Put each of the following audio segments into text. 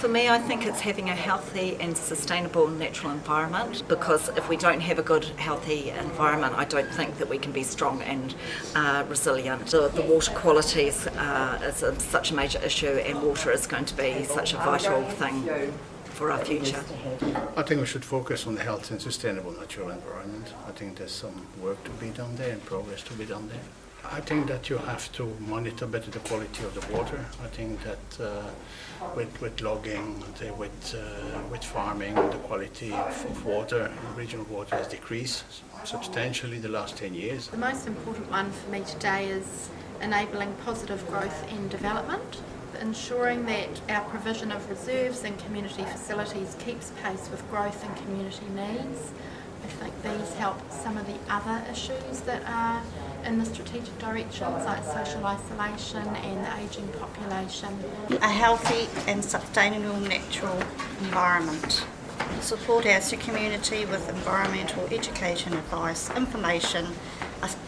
For me, I think it's having a healthy and sustainable natural environment because if we don't have a good, healthy environment, I don't think that we can be strong and uh, resilient. The, the water qualities uh, is a, such a major issue, and water is going to be such a vital thing for our future. I think we should focus on the health and sustainable natural environment. I think there's some work to be done there and progress to be done there. I think that you have to monitor better the quality of the water. I think that uh, with, with logging, the, with, uh, with farming, the quality of, of water, regional water has decreased substantially the last 10 years. The most important one for me today is enabling positive growth and development, ensuring that our provision of reserves and community facilities keeps pace with growth and community needs. I think these help some of the other issues that are in the strategic directions like social isolation and the ageing population. A healthy and sustainable natural environment. Support our community with environmental education advice, information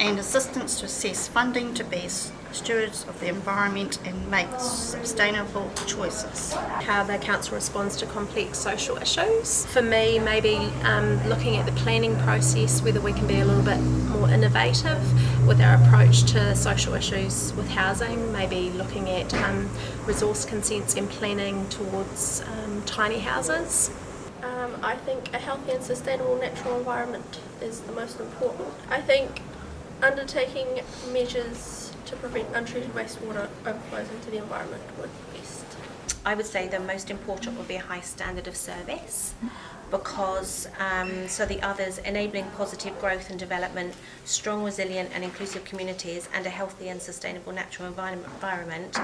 and assistance to assess funding to be stewards of the environment and make sustainable choices. How the council responds to complex social issues. For me, maybe um, looking at the planning process, whether we can be a little bit more innovative with our approach to social issues with housing, maybe looking at um, resource consents and planning towards um, tiny houses. Um, I think a healthy and sustainable natural environment is the most important. I think undertaking measures to prevent untreated wastewater overflows into the environment would be best. I would say the most important would be a high standard of service because um, so the others enabling positive growth and development, strong, resilient and inclusive communities and a healthy and sustainable natural environment,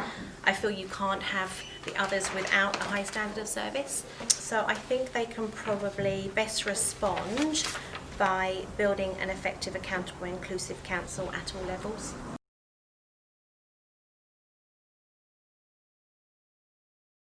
I feel you can't have the others without a high standard of service. So I think they can probably best respond by building an effective, accountable, inclusive council at all levels.